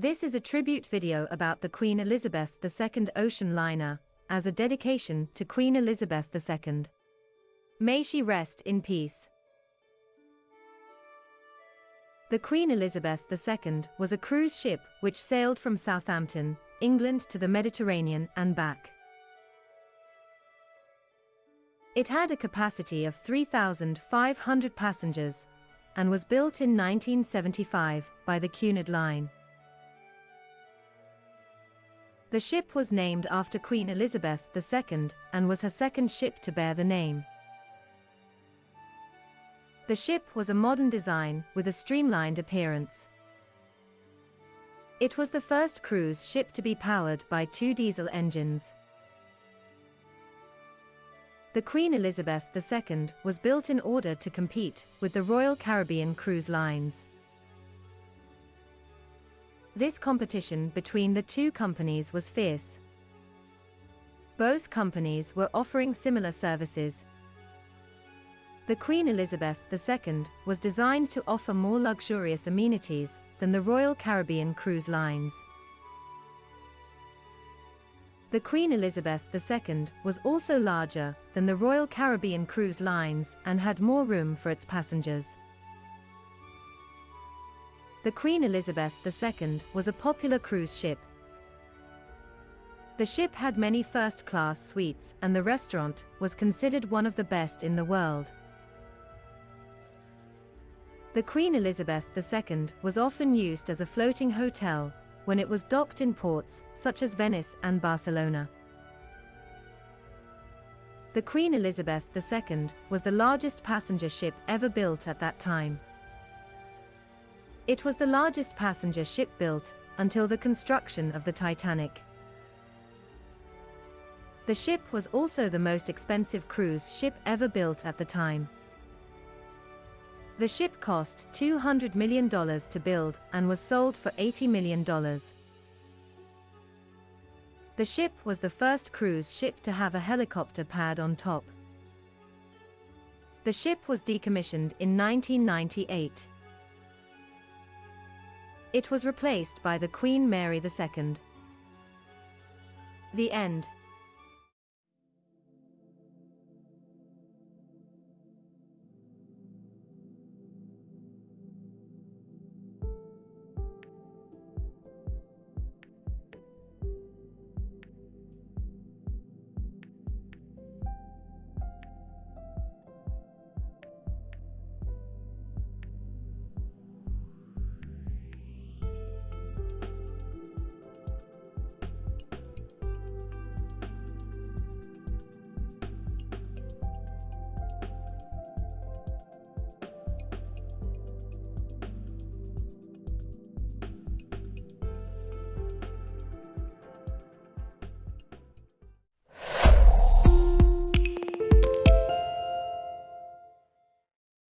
This is a tribute video about the Queen Elizabeth II ocean liner, as a dedication to Queen Elizabeth II. May she rest in peace. The Queen Elizabeth II was a cruise ship which sailed from Southampton, England to the Mediterranean and back. It had a capacity of 3,500 passengers and was built in 1975 by the Cunard Line. The ship was named after Queen Elizabeth II and was her second ship to bear the name. The ship was a modern design with a streamlined appearance. It was the first cruise ship to be powered by two diesel engines. The Queen Elizabeth II was built in order to compete with the Royal Caribbean cruise lines. This competition between the two companies was fierce. Both companies were offering similar services. The Queen Elizabeth II was designed to offer more luxurious amenities than the Royal Caribbean cruise lines. The Queen Elizabeth II was also larger than the Royal Caribbean cruise lines and had more room for its passengers. The Queen Elizabeth II was a popular cruise ship. The ship had many first-class suites and the restaurant was considered one of the best in the world. The Queen Elizabeth II was often used as a floating hotel when it was docked in ports such as Venice and Barcelona. The Queen Elizabeth II was the largest passenger ship ever built at that time. It was the largest passenger ship built until the construction of the Titanic. The ship was also the most expensive cruise ship ever built at the time. The ship cost $200 million to build and was sold for $80 million. The ship was the first cruise ship to have a helicopter pad on top. The ship was decommissioned in 1998. It was replaced by the Queen Mary II. The end.